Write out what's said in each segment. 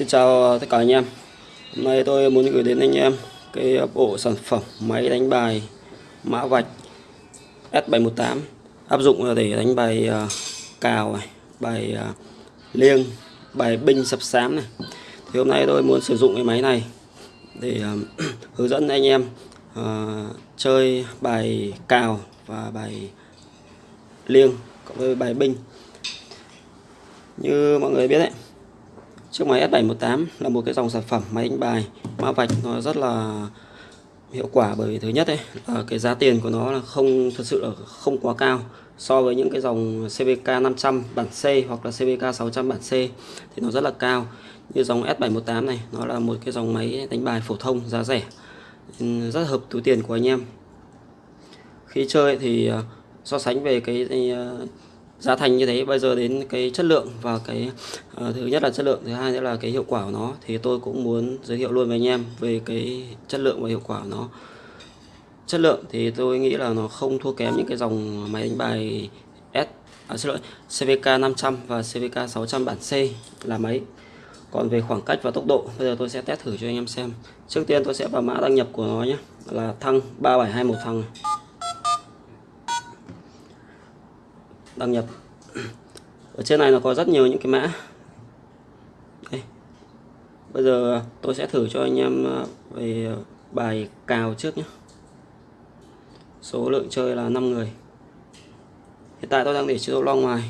Xin chào tất cả anh em Hôm nay tôi muốn gửi đến anh em cái bộ sản phẩm máy đánh bài mã vạch S718 áp dụng để đánh bài à, cào này, bài à, liêng, bài binh sập sám này. Thì hôm nay tôi muốn sử dụng cái máy này để à, hướng dẫn anh em chơi bài cào và bài liêng cộng với bài binh. Như mọi người biết đấy, Chiếc máy S718 là một cái dòng sản phẩm máy đánh bài, mã vạch nó rất là hiệu quả bởi vì thứ nhất ấy, là cái giá tiền của nó là không, thật sự là không quá cao so với những cái dòng CVK 500 bản C hoặc là CVK 600 bản C thì nó rất là cao. Như dòng S718 này, nó là một cái dòng máy đánh bài phổ thông, giá rẻ ừ, rất hợp túi tiền của anh em. Khi chơi thì ờ, so sánh về cái ờ, giá thành như thế bây giờ đến cái chất lượng và cái uh, thứ nhất là chất lượng thứ hai nữa là cái hiệu quả của nó thì tôi cũng muốn giới thiệu luôn với anh em về cái chất lượng và hiệu quả của nó. Chất lượng thì tôi nghĩ là nó không thua kém những cái dòng máy đánh bài S à, xin lỗi CVK 500 và CVK 600 bản C là máy. Còn về khoảng cách và tốc độ bây giờ tôi sẽ test thử cho anh em xem. Trước tiên tôi sẽ vào mã đăng nhập của nó nhé là thăng 3721 thăng. Đăng nhập. Ở trên này nó có rất nhiều những cái mã. Đây. bây giờ tôi sẽ thử cho anh em ờ, về ờ, bài cào trước nhé. Số lượng chơi là 5 người. Hiện tại tôi đang để chế độ long ngoài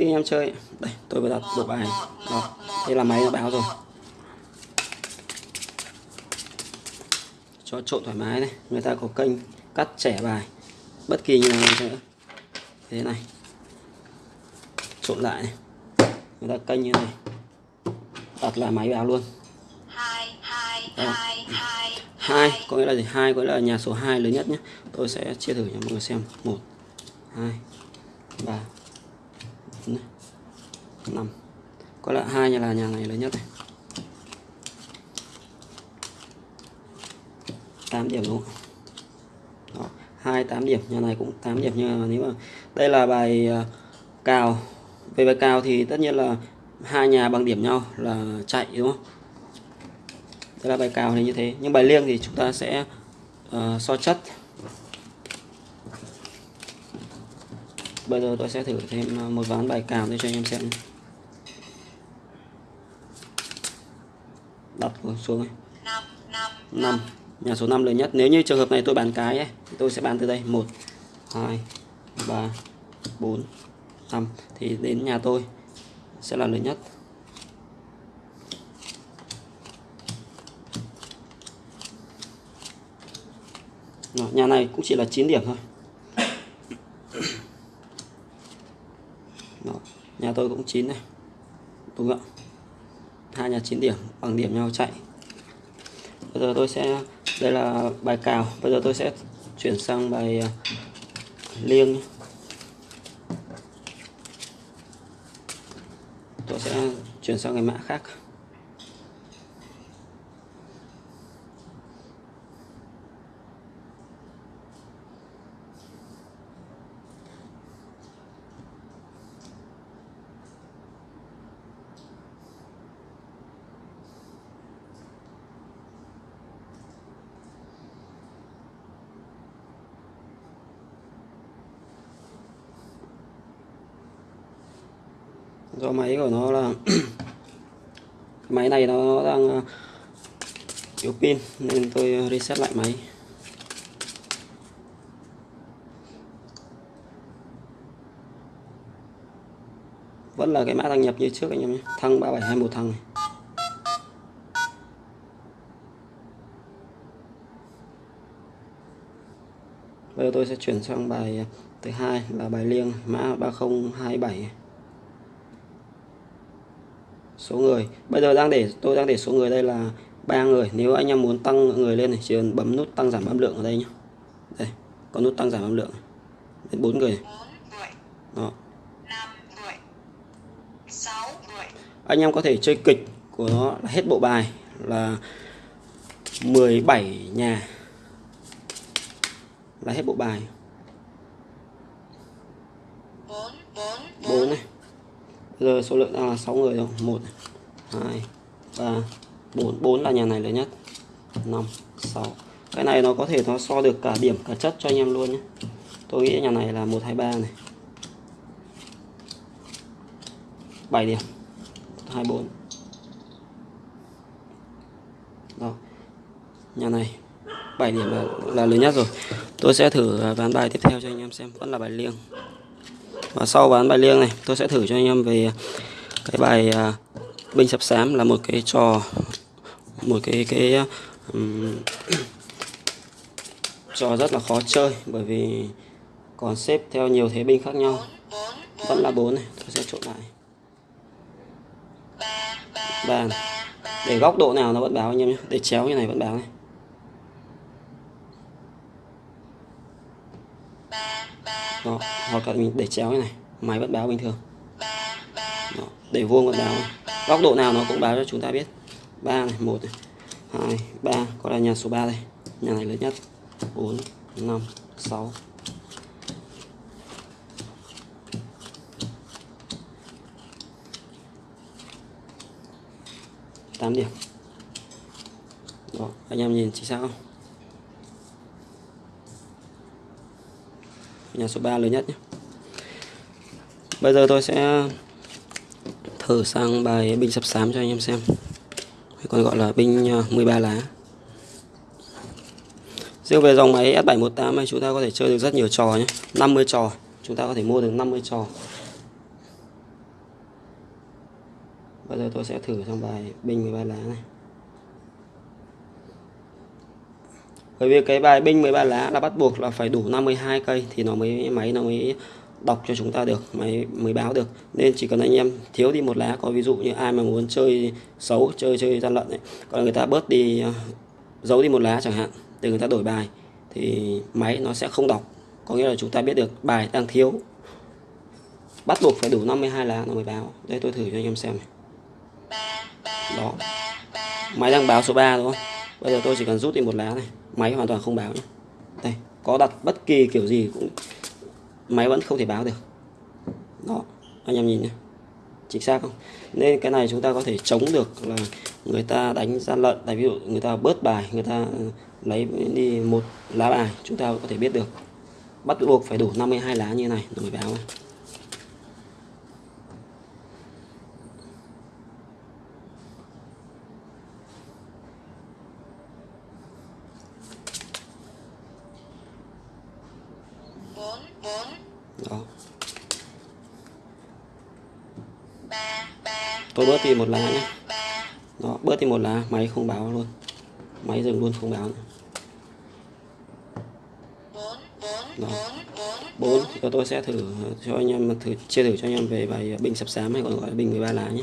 khi anh em chơi, đây, tôi vừa đặt bộ bài. Đó, đây là máy nó báo rồi. Cho trộn thoải mái này. Người ta có kênh cắt trẻ bài bất kỳ như nào nữa. Thế này. Trộn lại này. Người ta canh như này. Đặt lại máy vào luôn. Hai hai có nghĩa là gì? Hai có nghĩa là nhà số 2 lớn nhất nhé. Tôi sẽ chia thử cho mọi người xem. Một hai ba năm. Có lẽ hai nhà là nhà này lớn nhất này. 8 điểm đúng không Đó hai tám điểm. Nhà này cũng 8 điểm nhưng mà nếu mà đây là bài à, cào. Về bài cào thì tất nhiên là hai nhà bằng điểm nhau là chạy đúng không? Đây là bài cào thì như thế. Nhưng bài liêng thì chúng ta sẽ uh, so chất. Bây giờ tôi sẽ thử thêm một ván bài cào để cho anh em xem đặt xuống này. 5 nhà số 5 lớn nhất. Nếu như trường hợp này tôi bán cái ấy, tôi sẽ bán từ đây. 1 2 3 4 5 thì đến nhà tôi sẽ là lớn nhất. Đó, nhà này cũng chỉ là 9 điểm thôi. Đó, nhà tôi cũng 9 này. Đúng không ạ? Hai nhà 9 điểm bằng điểm nhau chạy. Bây giờ tôi sẽ đây là bài cào. Bây giờ tôi sẽ chuyển sang bài à, liêng. Tôi sẽ chuyển sang cái mã khác. Do máy của nó là máy này nó đang ờ, yếu pin nên tôi ờ, reset lại máy. Vẫn là cái mã đăng nhập như trước anh em nhé, thăng 3721 thăng này. Bây giờ tôi sẽ chuyển sang bài thứ hai là bài liêng, mã 3027 số người. Bây giờ đang để tôi đang để số người đây là ba người. Nếu anh em muốn tăng người lên thì chỉ cần bấm nút tăng giảm âm lượng ở đây nhé đây có nút tăng giảm âm lượng đến bốn người đó. Anh em có thể chơi kịch của nó là hết bộ bài là 17 nhà là hết bộ bài. 4 này. bây giờ số lượng đang là 6 người rồi. 1 2 3 4 4 là nhà này lớn nhất. 5 6 cái này nó có thể nó so được cả điểm cả chất cho anh em luôn nhé. Tôi nghĩ nhà này là 1 2 3 này. 7 điểm. 24 đó nhà này 7 điểm là, là lớn nhất rồi. Tôi sẽ thử à, ván bài tiếp theo cho anh em xem. Vẫn là bài liêng và sau ván bài liêng này tôi sẽ thử cho anh em về cái bài uh, binh sập xám là một cái trò một cái cái um, trò rất là khó chơi bởi vì còn xếp theo nhiều thế binh khác nhau. Vẫn là bốn này tôi sẽ trộn lại. Bàn để góc độ nào nó vẫn báo anh em nhé để chéo như này vẫn báo này. Đó, hoặc là mình để chéo như này máy vẫn báo bình thường. Đó, để vuông vẫn báo. Góc độ nào nó cũng báo cho chúng ta biết. Ba này một này hai ba có là nhà số 3 đây. Nhà này lớn nhất. 4 5 6 8 điểm. Đó, anh em nhìn chính xác không? Nhà số 3 lớn nhất nhé. Bây giờ tôi sẽ thử sang bài binh sập sám cho anh em xem. Còn gọi là binh à, 13 lá. Riêng về dòng máy S718 này, chúng ta có thể chơi được rất nhiều trò nhé. 50 trò. Chúng ta có thể mua được 50 trò. Bây giờ tôi sẽ thử sang bài binh 13 lá này. Bởi vì cái bài binh 13 lá là bắt buộc là phải đủ 52 cây thì nó mới máy nó mới đọc cho chúng ta được, máy mới báo được. Nên chỉ cần anh em thiếu đi một lá, có ví dụ như ai mà muốn chơi xấu, chơi chơi gian lận ấy còn người ta bớt đi à, giấu đi một lá chẳng hạn, để người ta đổi bài, thì máy nó sẽ không đọc. Có nghĩa là chúng ta biết được bài đang thiếu, bắt buộc phải đủ 52 lá nó mới báo. Đây, tôi thử cho anh em xem này. Đó. Máy đang báo số 3 đúng không bây giờ tôi chỉ cần rút đi một lá này máy hoàn toàn không báo nhé. Đây, có đặt bất kỳ kiểu gì cũng máy vẫn không thể báo được. Đó, anh em nhìn nhé. Chính xác không? Nên cái này chúng ta có thể chống được là người ta đánh gian lận. Tại ví dụ người ta bớt bài, người ta ừ, lấy đi một lá bài, chúng ta có thể biết được. Bắt buộc phải đủ 52 lá như này rồi mới báo này. đó tôi bớt đi một lá nhé đó, bớt đi một lá, máy không báo luôn. Máy dừng luôn không báo nữa. Đó. Bốn tôi sẽ thử cho anh em, thử chia thử cho anh em về bài bình sập sám hay còn gọi là bình 13 lá nhé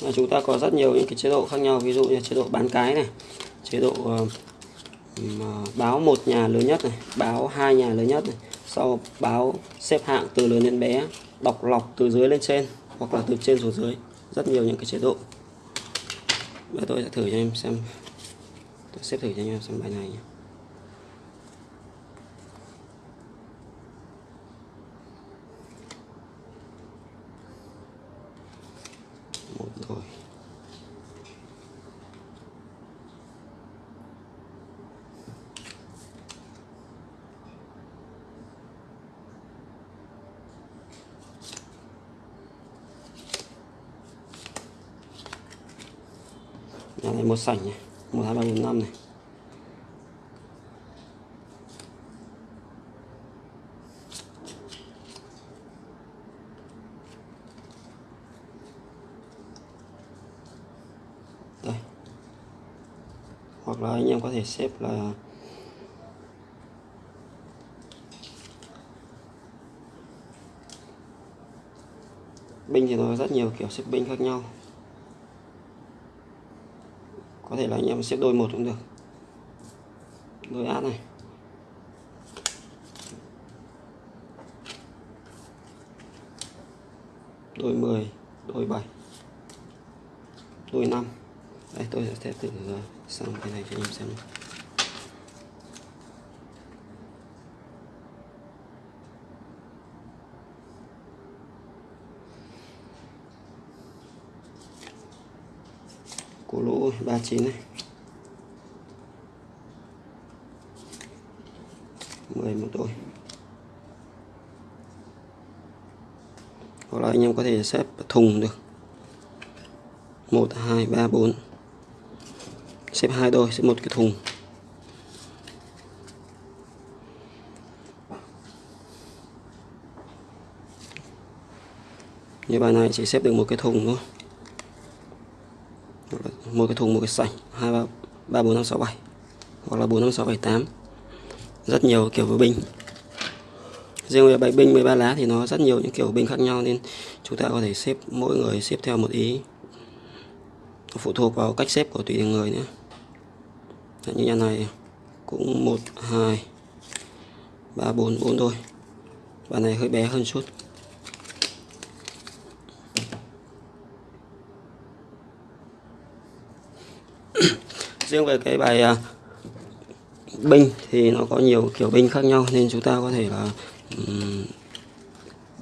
và chúng ta có rất nhiều những cái chế độ khác nhau ví dụ như chế độ bán cái này chế độ uh, báo một nhà lớn nhất này báo hai nhà lớn nhất này sau báo xếp hạng từ lớn đến bé đọc lọc từ dưới lên trên hoặc là từ trên xuống dưới rất nhiều những cái chế độ và tôi sẽ thử cho em xem tôi xếp thử cho em xem bài này nhé. một rồi nhà một sảnh này, một, hai, ba, bốn, năm này. Đây. Hoặc là anh em có thể xếp là binh thì nó có rất nhiều kiểu xếp binh khác nhau có thể là anh em xếp đôi một cũng được đôi át này đôi 10 đôi 7 đôi 5 đây tôi sẽ thử sang cái này cho anh em xem cổ lỗ 39 này. 10 một đôi hoặc là anh em có thể xếp thùng được. 1 2 3 4 xếp hai đôi xếp một cái thùng. Như bài này chỉ xếp được một cái thùng thôi một cái thùng một cái sảnh hai, ba ba, bốn, năm, sáu, bảy. Hoặc là bốn, năm, sáu, bảy, tám. Rất nhiều kiểu với binh riêng về bài binh 13 lá thì nó rất nhiều những kiểu binh khác nhau nên chúng ta có thể xếp, mỗi người xếp theo một ý. Phụ thuộc vào cách xếp của tùy người nữa như nhà này cũng một, hai, ba, bốn bốn thôi. Bài này hơi bé hơn chút. Riêng về cái bài uh, binh thì nó có nhiều kiểu binh khác nhau nên chúng ta có thể là um,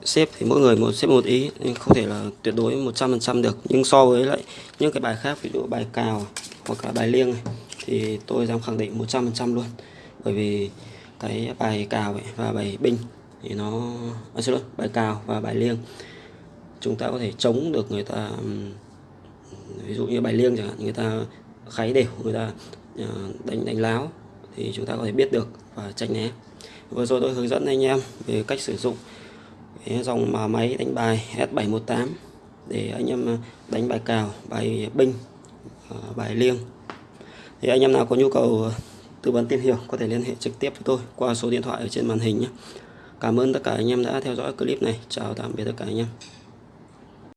xếp thì mỗi người một xếp một ý nhưng không thể là tuyệt đối 100% được. Nhưng so với lại những cái bài khác ví dụ bài cào hoặc là bài liêng này, thì tôi dám khẳng định 100% luôn. Bởi vì cái bài cào ấy và bài binh thì nó à, xin lỗi bài cào và bài liêng chúng ta có thể chống được người ta ví dụ như bài liêng chẳng hạn người ta kháy đều người ta đánh đánh láo thì chúng ta có thể biết được và tránh né vừa rồi tôi hướng dẫn anh em về cách sử dụng cái dòng mà máy đánh bài S718 để anh em ờ, đánh bài cào, bài binh ờ, bài liêng thì anh em nào có nhu cầu ờ, tư vấn tìm hiểu có thể liên hệ trực tiếp với tôi qua số điện thoại ở trên màn hình nhé Cảm ơn tất cả anh em đã theo dõi clip này. Chào tạm biệt tất cả anh em.